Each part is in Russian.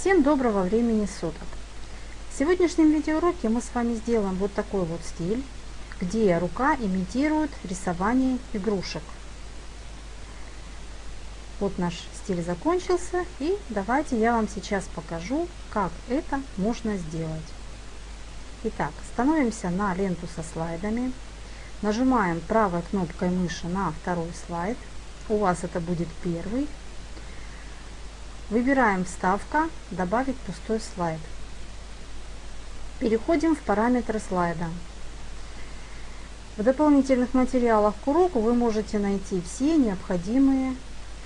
Всем доброго времени суток! В сегодняшнем видеоуроке мы с вами сделаем вот такой вот стиль, где рука имитирует рисование игрушек. Вот наш стиль закончился и давайте я вам сейчас покажу, как это можно сделать. Итак, становимся на ленту со слайдами, нажимаем правой кнопкой мыши на второй слайд, у вас это будет первый, Выбираем «Вставка», «Добавить пустой слайд». Переходим в параметры слайда. В дополнительных материалах к уроку вы можете найти все необходимые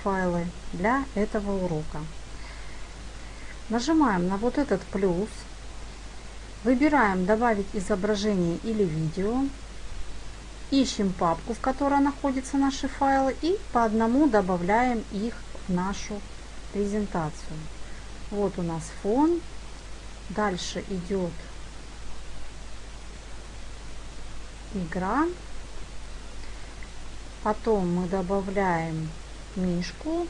файлы для этого урока. Нажимаем на вот этот плюс, выбираем «Добавить изображение или видео», ищем папку, в которой находятся наши файлы и по одному добавляем их в нашу презентацию. Вот у нас фон. Дальше идет игра. Потом мы добавляем мишку.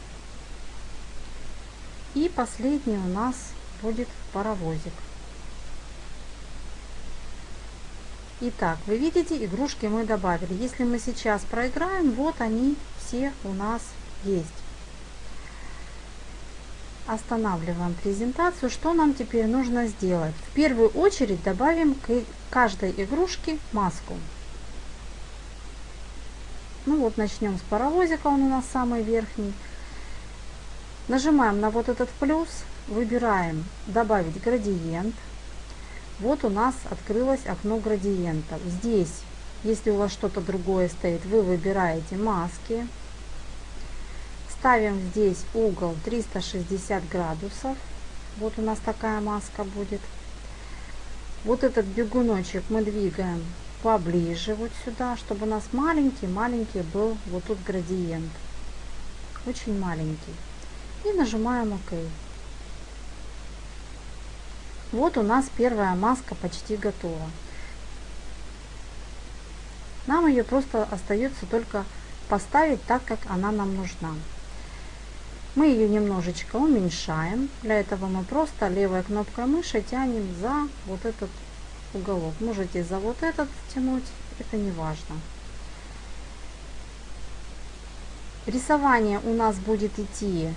И последний у нас будет паровозик. Итак, вы видите, игрушки мы добавили. Если мы сейчас проиграем, вот они все у нас есть останавливаем презентацию. Что нам теперь нужно сделать? В первую очередь добавим к каждой игрушке маску. Ну вот начнем с паровозика, он у нас самый верхний. Нажимаем на вот этот плюс, выбираем добавить градиент. Вот у нас открылось окно градиентов. Здесь, если у вас что-то другое стоит, вы выбираете маски. Ставим здесь угол 360 градусов. Вот у нас такая маска будет. Вот этот бегуночек мы двигаем поближе вот сюда, чтобы у нас маленький-маленький был вот тут градиент. Очень маленький. И нажимаем ОК. Вот у нас первая маска почти готова. Нам ее просто остается только поставить так, как она нам нужна. Мы ее немножечко уменьшаем. Для этого мы просто левой кнопкой мыши тянем за вот этот уголок. Можете за вот этот тянуть, это не важно. Рисование у нас будет идти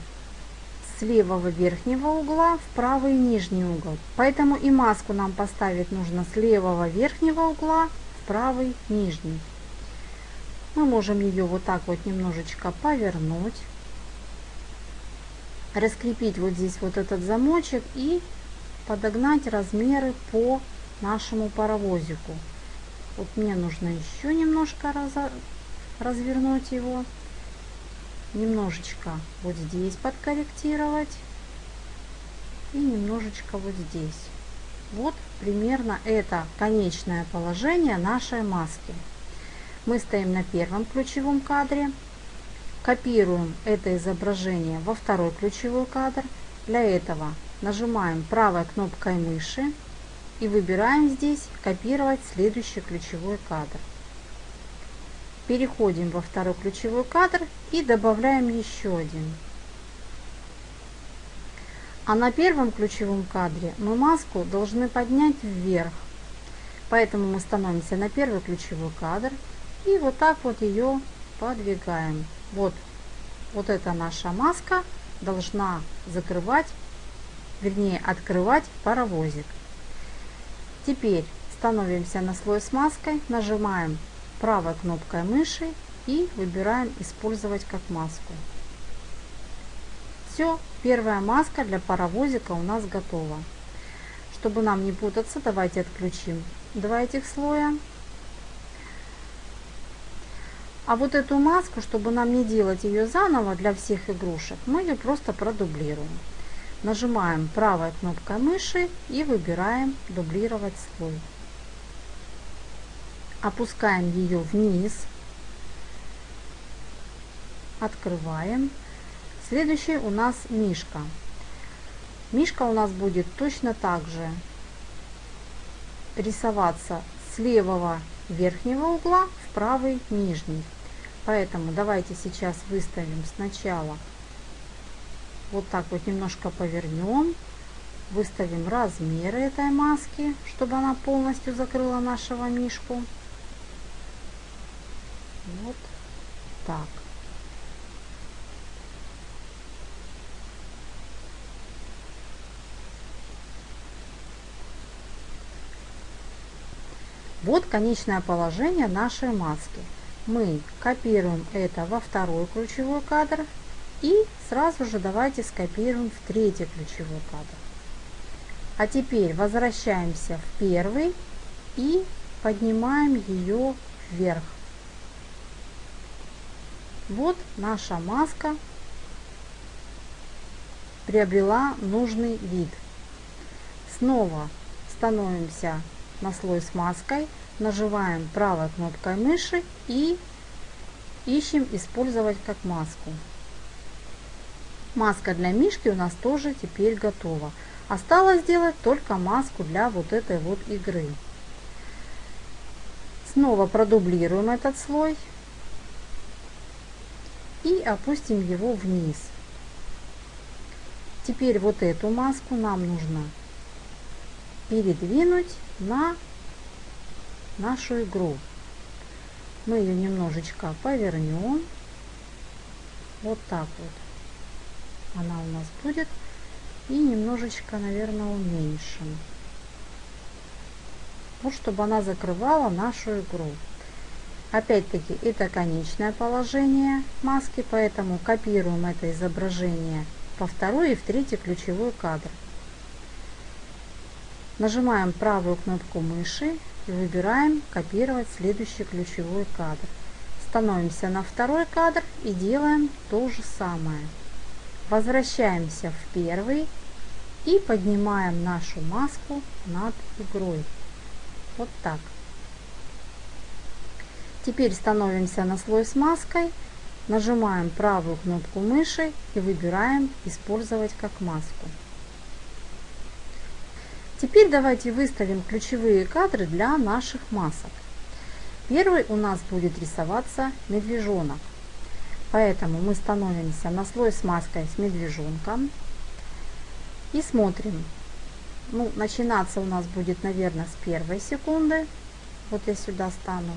с левого верхнего угла в правый нижний угол. Поэтому и маску нам поставить нужно с левого верхнего угла в правый нижний. Мы можем ее вот так вот немножечко повернуть раскрепить вот здесь вот этот замочек и подогнать размеры по нашему паровозику. Вот мне нужно еще немножко раз, развернуть его, немножечко вот здесь подкорректировать и немножечко вот здесь. Вот примерно это конечное положение нашей маски. Мы стоим на первом ключевом кадре. Копируем это изображение во второй ключевой кадр. Для этого нажимаем правой кнопкой мыши и выбираем здесь «Копировать следующий ключевой кадр». Переходим во второй ключевой кадр и добавляем еще один. А на первом ключевом кадре мы маску должны поднять вверх. Поэтому мы становимся на первый ключевой кадр и вот так вот ее подвигаем. Вот, вот эта наша маска должна закрывать, вернее открывать паровозик. Теперь становимся на слой с маской, нажимаем правой кнопкой мыши и выбираем использовать как маску. Все, первая маска для паровозика у нас готова. Чтобы нам не путаться, давайте отключим два этих слоя. А вот эту маску, чтобы нам не делать ее заново для всех игрушек, мы ее просто продублируем. Нажимаем правой кнопкой мыши и выбираем дублировать слой. Опускаем ее вниз. Открываем. Следующий у нас мишка. Мишка у нас будет точно так же рисоваться с левого верхнего угла в правый нижний. Поэтому давайте сейчас выставим сначала вот так вот немножко повернем, выставим размеры этой маски, чтобы она полностью закрыла нашего мишку. Вот так. Вот конечное положение нашей маски. Мы копируем это во второй ключевой кадр и сразу же давайте скопируем в третий ключевой кадр. А теперь возвращаемся в первый и поднимаем ее вверх. Вот наша маска приобрела нужный вид. Снова становимся на слой с маской, нажимаем правой кнопкой мыши и ищем использовать как маску. Маска для мишки у нас тоже теперь готова. Осталось сделать только маску для вот этой вот игры. Снова продублируем этот слой и опустим его вниз. Теперь вот эту маску нам нужно передвинуть на нашу игру. Мы ее немножечко повернем. Вот так вот. Она у нас будет и немножечко, наверное, уменьшим. Вот чтобы она закрывала нашу игру. Опять-таки, это конечное положение маски, поэтому копируем это изображение во второй и в третий ключевой кадр. Нажимаем правую кнопку мыши и выбираем «Копировать следующий ключевой кадр». Становимся на второй кадр и делаем то же самое. Возвращаемся в первый и поднимаем нашу маску над игрой. Вот так. Теперь становимся на слой с маской, нажимаем правую кнопку мыши и выбираем «Использовать как маску». Теперь давайте выставим ключевые кадры для наших масок. Первый у нас будет рисоваться медвежонок. Поэтому мы становимся на слой с маской с медвежонком и смотрим. Ну, начинаться у нас будет, наверное, с первой секунды. Вот я сюда стану.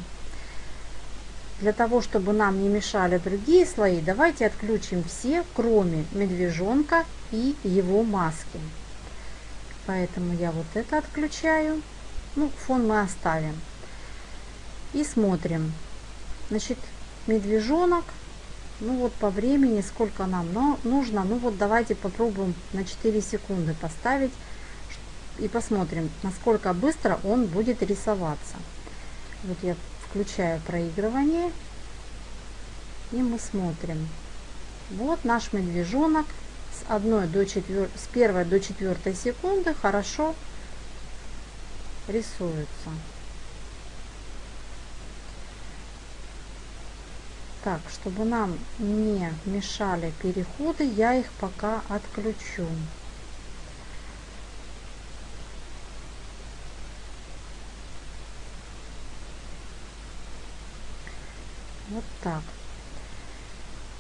Для того, чтобы нам не мешали другие слои, давайте отключим все, кроме медвежонка и его маски. Поэтому я вот это отключаю. Ну, фон мы оставим. И смотрим. Значит, медвежонок ну вот по времени, сколько нам но нужно. Ну вот давайте попробуем на 4 секунды поставить. И посмотрим, насколько быстро он будет рисоваться. Вот я включаю проигрывание. И мы смотрим. Вот наш медвежонок 1 до 4, с 1 до 4 секунды хорошо рисуется. Так, чтобы нам не мешали переходы, я их пока отключу. Вот так.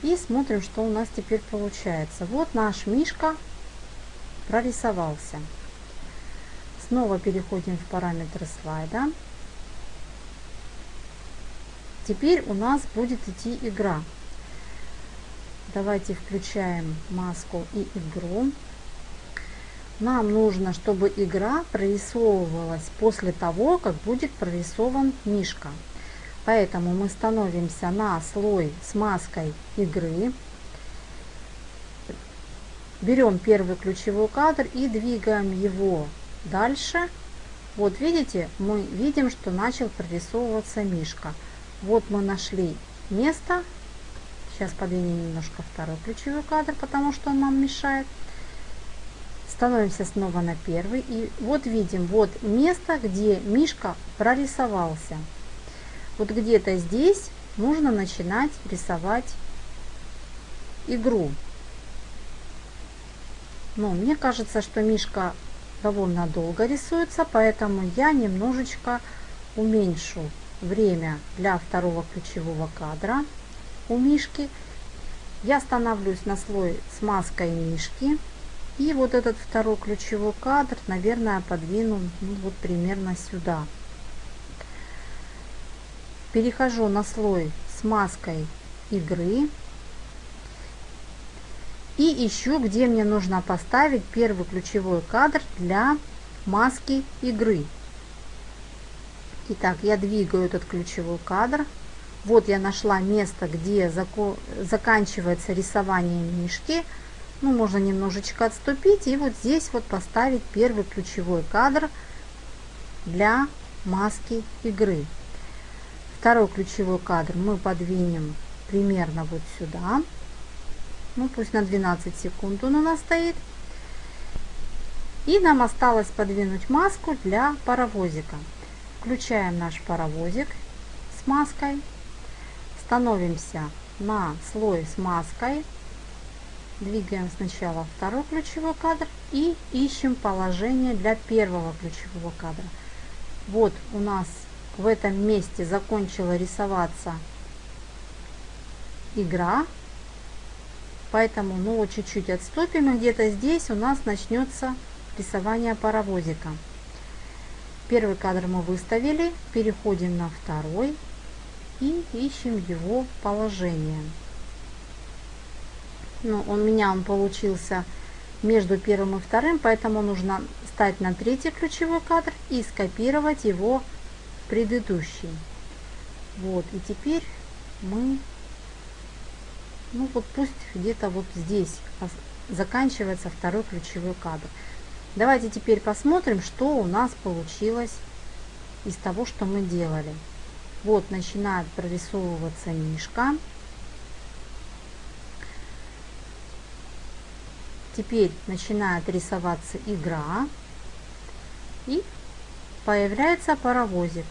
И смотрим, что у нас теперь получается. Вот наш мишка прорисовался. Снова переходим в параметры слайда. Теперь у нас будет идти игра. Давайте включаем маску и игру. Нам нужно, чтобы игра прорисовывалась после того, как будет прорисован мишка. Поэтому мы становимся на слой с маской игры. Берем первый ключевой кадр и двигаем его дальше. Вот видите, мы видим, что начал прорисовываться мишка. Вот мы нашли место. Сейчас подвинем немножко второй ключевой кадр, потому что он нам мешает. Становимся снова на первый. И вот видим, вот место, где мишка прорисовался. Вот где-то здесь нужно начинать рисовать игру. Но мне кажется, что мишка довольно долго рисуется, поэтому я немножечко уменьшу время для второго ключевого кадра у мишки. Я становлюсь на слой с маской мишки И вот этот второй ключевой кадр, наверное, подвину ну, вот примерно сюда. Перехожу на слой с маской игры. И ищу, где мне нужно поставить первый ключевой кадр для маски игры. Итак, я двигаю этот ключевой кадр. Вот я нашла место, где заканчивается рисование мишки. Ну, можно немножечко отступить и вот здесь вот поставить первый ключевой кадр для маски игры. Второй ключевой кадр мы подвинем примерно вот сюда. Ну, пусть на 12 секунд он у нас стоит. И нам осталось подвинуть маску для паровозика. Включаем наш паровозик с маской. Становимся на слой с маской. Двигаем сначала второй ключевой кадр и ищем положение для первого ключевого кадра. Вот у нас в этом месте закончила рисоваться игра. Поэтому ну, чуть-чуть отступим, и где-то здесь у нас начнется рисование паровозика. Первый кадр мы выставили, переходим на второй и ищем его положение. Ну, у меня он получился между первым и вторым, поэтому нужно стать на третий ключевой кадр и скопировать его предыдущий. Вот, и теперь мы, ну вот пусть где-то вот здесь заканчивается второй ключевой кадр. Давайте теперь посмотрим, что у нас получилось из того, что мы делали. Вот начинает прорисовываться мишка. Теперь начинает рисоваться игра. И появляется паровозик.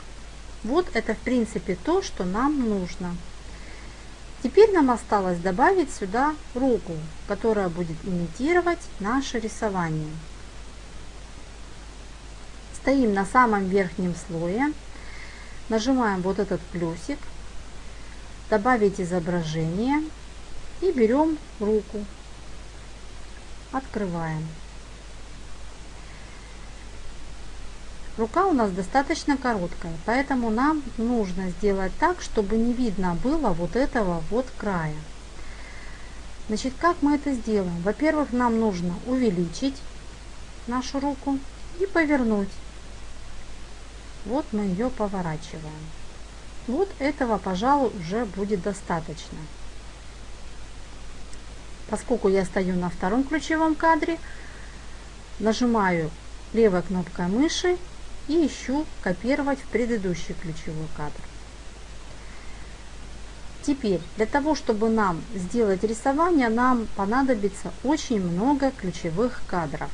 Вот это в принципе то, что нам нужно. Теперь нам осталось добавить сюда руку, которая будет имитировать наше рисование стоим на самом верхнем слое, нажимаем вот этот плюсик, добавить изображение и берем руку, открываем. Рука у нас достаточно короткая, поэтому нам нужно сделать так, чтобы не видно было вот этого вот края. Значит, как мы это сделаем? Во-первых, нам нужно увеличить нашу руку и повернуть. Вот мы ее поворачиваем. Вот этого, пожалуй, уже будет достаточно. Поскольку я стою на втором ключевом кадре, нажимаю левой кнопкой мыши и ищу копировать в предыдущий ключевой кадр. Теперь, для того, чтобы нам сделать рисование, нам понадобится очень много ключевых кадров.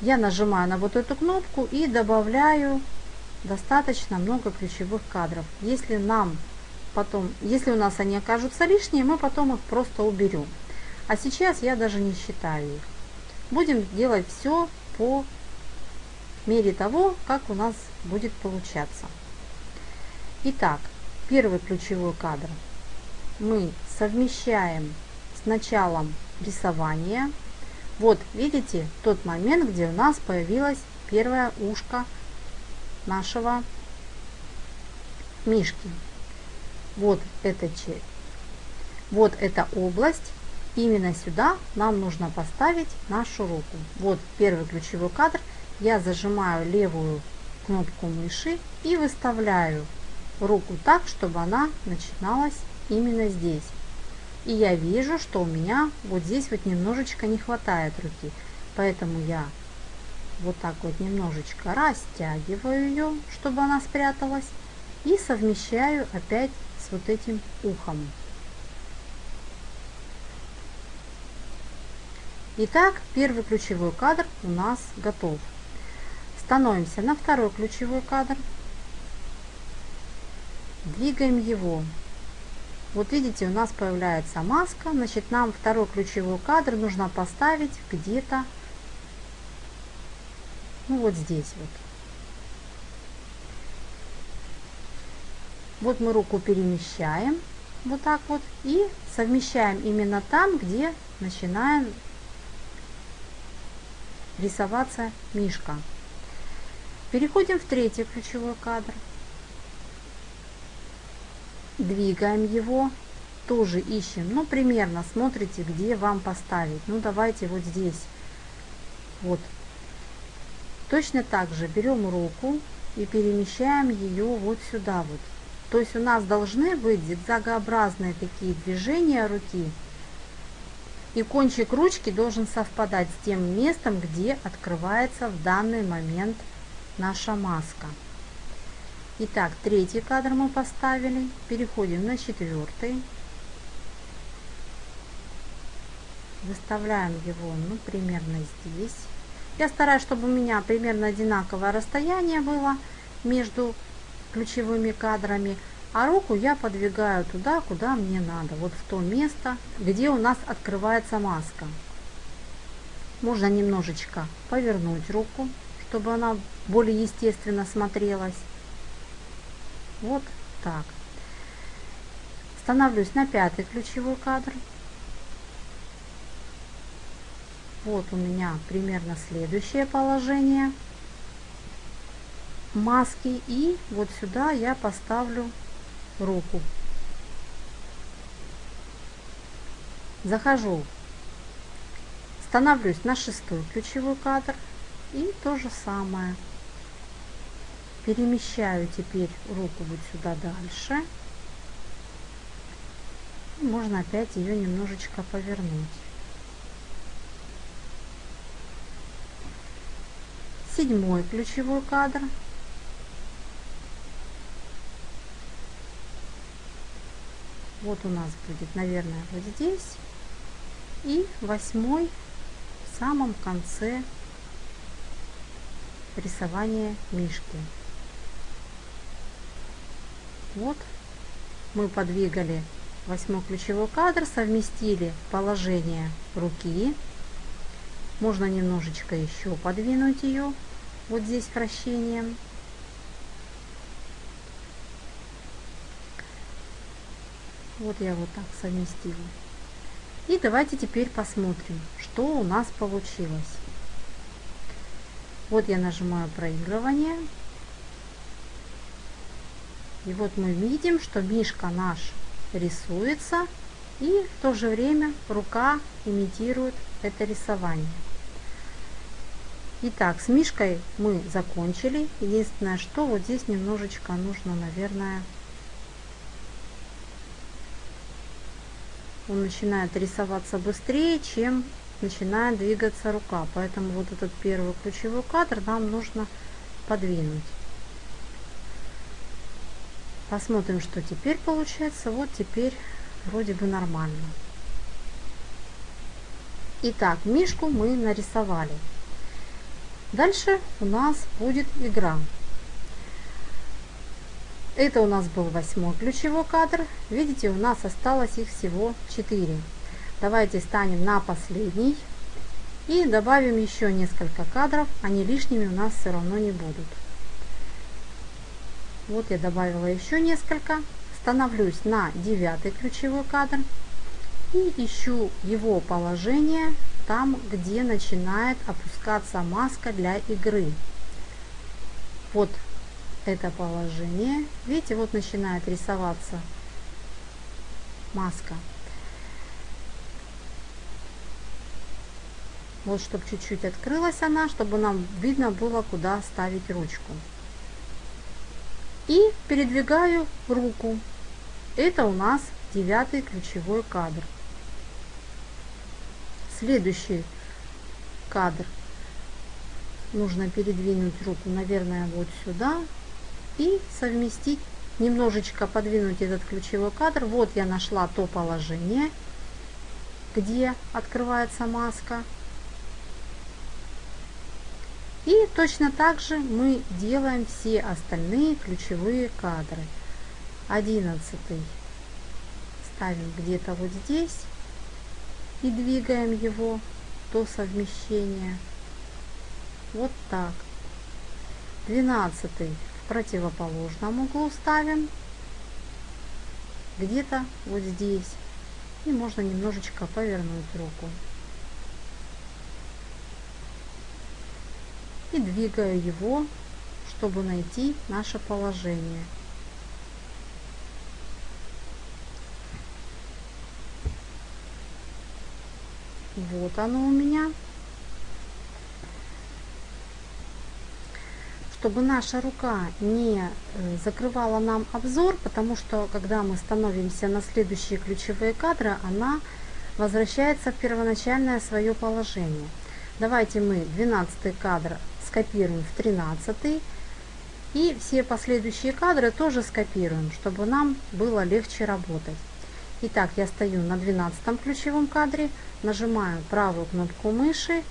я нажимаю на вот эту кнопку и добавляю достаточно много ключевых кадров. Если нам потом, если у нас они окажутся лишние, мы потом их просто уберем. А сейчас я даже не считаю их. Будем делать все по мере того, как у нас будет получаться. Итак, первый ключевой кадр мы совмещаем с началом рисования вот, видите, тот момент, где у нас появилось первое ушко нашего мишки. Вот эта, вот эта область. Именно сюда нам нужно поставить нашу руку. Вот первый ключевой кадр. Я зажимаю левую кнопку мыши и выставляю руку так, чтобы она начиналась именно здесь. И я вижу, что у меня вот здесь вот немножечко не хватает руки. Поэтому я вот так вот немножечко растягиваю ее, чтобы она спряталась. И совмещаю опять с вот этим ухом. Итак, первый ключевой кадр у нас готов. Становимся на второй ключевой кадр. Двигаем его вот видите, у нас появляется маска. Значит, нам второй ключевой кадр нужно поставить где-то, ну вот здесь вот. Вот мы руку перемещаем вот так вот и совмещаем именно там, где начинаем рисоваться мишка. Переходим в третий ключевой кадр. Двигаем его, тоже ищем, ну примерно смотрите, где вам поставить. Ну давайте вот здесь. Вот. Точно так же берем руку и перемещаем ее вот сюда вот. То есть у нас должны быть зигзагообразные такие движения руки. И кончик ручки должен совпадать с тем местом, где открывается в данный момент наша маска. Итак, третий кадр мы поставили. Переходим на четвертый. Выставляем его, ну, примерно здесь. Я стараюсь, чтобы у меня примерно одинаковое расстояние было между ключевыми кадрами, а руку я подвигаю туда, куда мне надо, вот в то место, где у нас открывается маска. Можно немножечко повернуть руку, чтобы она более естественно смотрелась. Вот так. Становлюсь на пятый ключевой кадр. Вот у меня примерно следующее положение маски и вот сюда я поставлю руку. Захожу. Становлюсь на шестой ключевой кадр. И то же самое. Перемещаю теперь руку вот сюда дальше. Можно опять ее немножечко повернуть. Седьмой ключевой кадр вот у нас будет наверное вот здесь. И восьмой в самом конце рисования мишки. Вот мы подвигали восьмой ключевой кадр совместили положение руки. Можно немножечко еще подвинуть ее вот здесь вращением Вот я вот так совместила. И давайте теперь посмотрим, что у нас получилось. Вот я нажимаю проигрывание. И вот мы видим, что мишка наш рисуется. И в то же время рука имитирует это рисование. Итак, с мишкой мы закончили. Единственное, что вот здесь немножечко нужно, наверное, он начинает рисоваться быстрее, чем начинает двигаться рука. Поэтому вот этот первый ключевой кадр нам нужно подвинуть. Посмотрим, что теперь получается. Вот теперь вроде бы нормально. Итак, мишку мы нарисовали. Дальше у нас будет игра. Это у нас был восьмой ключевой кадр. Видите, у нас осталось их всего 4. Давайте станем на последний и добавим еще несколько кадров. Они лишними у нас все равно не будут. Вот я добавила еще несколько. Становлюсь на девятый ключевой кадр и ищу его положение там, где начинает опускаться маска для игры. Вот это положение. Видите, вот начинает рисоваться маска. Вот, чтобы чуть-чуть открылась она, чтобы нам видно было, куда ставить ручку. И передвигаю руку. Это у нас девятый ключевой кадр. Следующий кадр. Нужно передвинуть руку, наверное, вот сюда и совместить, немножечко подвинуть этот ключевой кадр. Вот я нашла то положение, где открывается маска. И точно так же мы делаем все остальные ключевые кадры. Одиннадцатый ставим где-то вот здесь и двигаем его до совмещения. Вот так. Двенадцатый противоположном углу ставим. где-то вот здесь. И можно немножечко повернуть руку. И двигаю его, чтобы найти наше положение. Вот оно у меня. Чтобы наша рука не э, закрывала нам обзор, потому что когда мы становимся на следующие ключевые кадры, она возвращается в первоначальное свое положение. Давайте мы 12 кадр скопируем в 13 и все последующие кадры тоже скопируем, чтобы нам было легче работать. Итак, я стою на 12 ключевом кадре, нажимаю правую кнопку мыши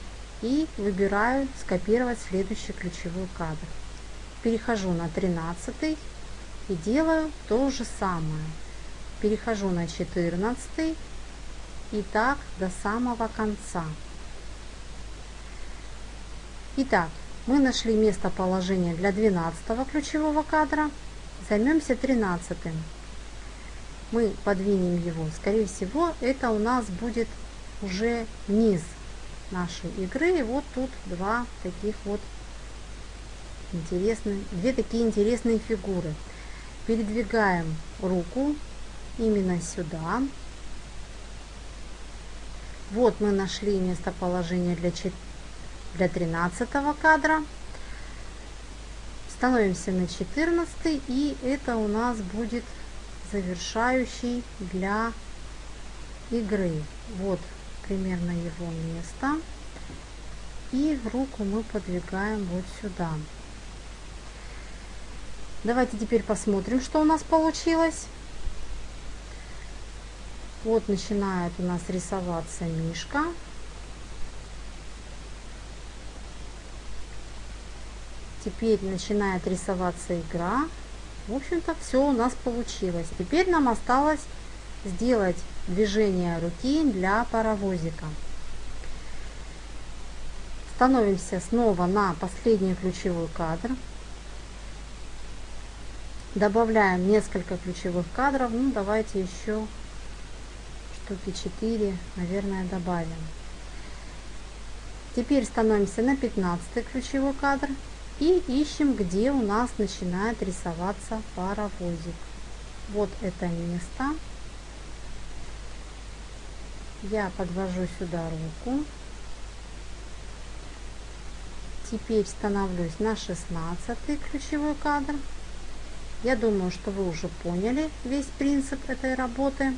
и выбираю скопировать следующий ключевой кадр. Перехожу на 13 и делаю то же самое. Перехожу на 14 и так до самого конца. Итак, мы нашли местоположение для 12 ключевого кадра. Займемся 13 мы подвинем его, скорее всего, это у нас будет уже низ нашей игры. И вот тут два таких вот интересные, две такие интересные фигуры. Передвигаем руку именно сюда. Вот мы нашли местоположение для, для 13 кадра. Становимся на 14 и это у нас будет завершающий для игры. Вот примерно его место. И руку мы подвигаем вот сюда. Давайте теперь посмотрим, что у нас получилось. Вот начинает у нас рисоваться мишка. Теперь начинает рисоваться игра. В общем-то, все у нас получилось. Теперь нам осталось сделать движение руки для паровозика. Становимся снова на последний ключевой кадр. Добавляем несколько ключевых кадров. Ну, давайте еще штуки 4, наверное, добавим. Теперь становимся на 15 ключевой кадр. И ищем, где у нас начинает рисоваться паровозик. Вот это место. Я подвожу сюда руку. Теперь становлюсь на 16 ключевой кадр. Я думаю, что вы уже поняли весь принцип этой работы.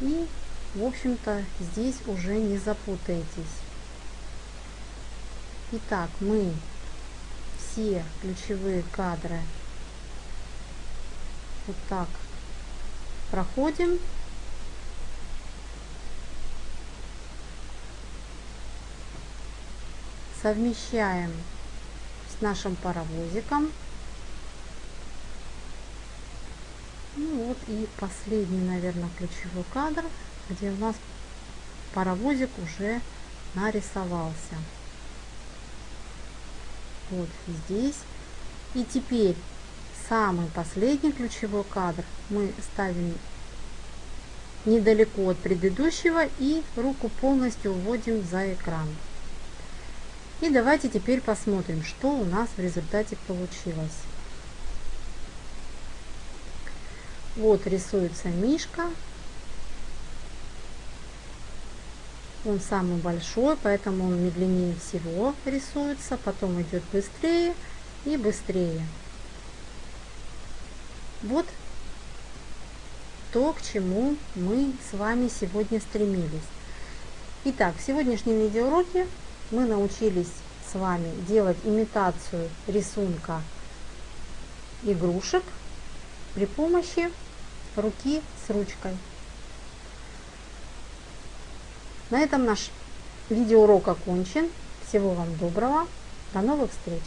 И, в общем-то, здесь уже не запутаетесь. Итак, мы все ключевые кадры вот так проходим. Совмещаем с нашим паровозиком. Ну вот и последний, наверное, ключевой кадр, где у нас паровозик уже нарисовался вот здесь. И теперь самый последний ключевой кадр мы ставим недалеко от предыдущего и руку полностью уводим за экран. И давайте теперь посмотрим, что у нас в результате получилось. Вот рисуется мишка Он самый большой, поэтому он медленнее всего рисуется, потом идет быстрее и быстрее. Вот то, к чему мы с вами сегодня стремились. Итак, в сегодняшнем видеоуроке мы научились с вами делать имитацию рисунка игрушек при помощи руки с ручкой. На этом наш видеоурок окончен. Всего вам доброго. До новых встреч!